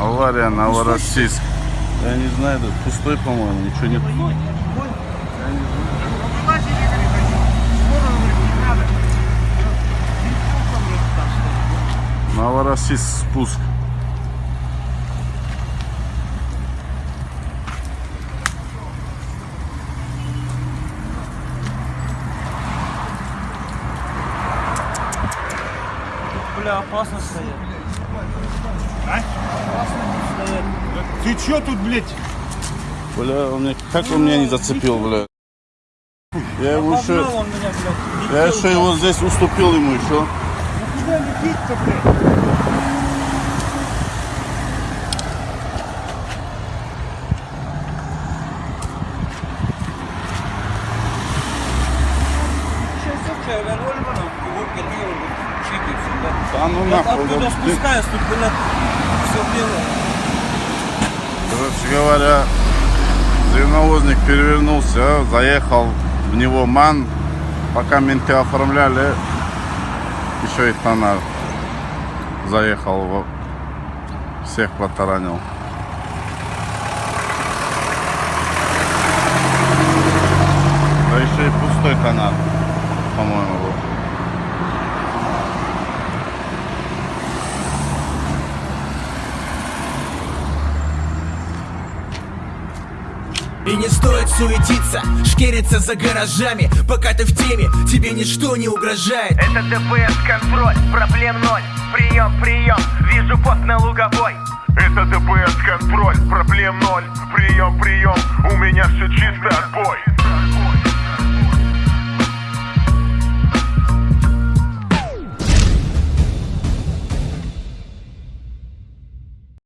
Авария, Новороссийск. Я не знаю, тут пустой, по-моему, ничего нет. Новороссийск спуск. Бля, опасно стоять. Ты чё тут, блядь? Бля, он мне, как он меня не зацепил, бля. Я его еще, меня, блядь. я еще его здесь уступил ему еще. Ну куда лететь-то, блядь? Rol bana. Да ну нахуй. вот ты- спускаюсь, тут, блядь, все делаю. Короче говоря, зеленовозник перевернулся, заехал в него ман. Пока менты оформляли, еще и тонар заехал, всех протаранил. Да еще и пустой тонар, по-моему, был. И не стоит суетиться, шкериться за гаражами Пока ты в теме, тебе ничто не угрожает. Это ДПС контроль, проблем ноль. Прием, прием, вижу пост на луговой. Это ДПС контроль, проблем ноль. Прием, прием, у меня все чисто, отбой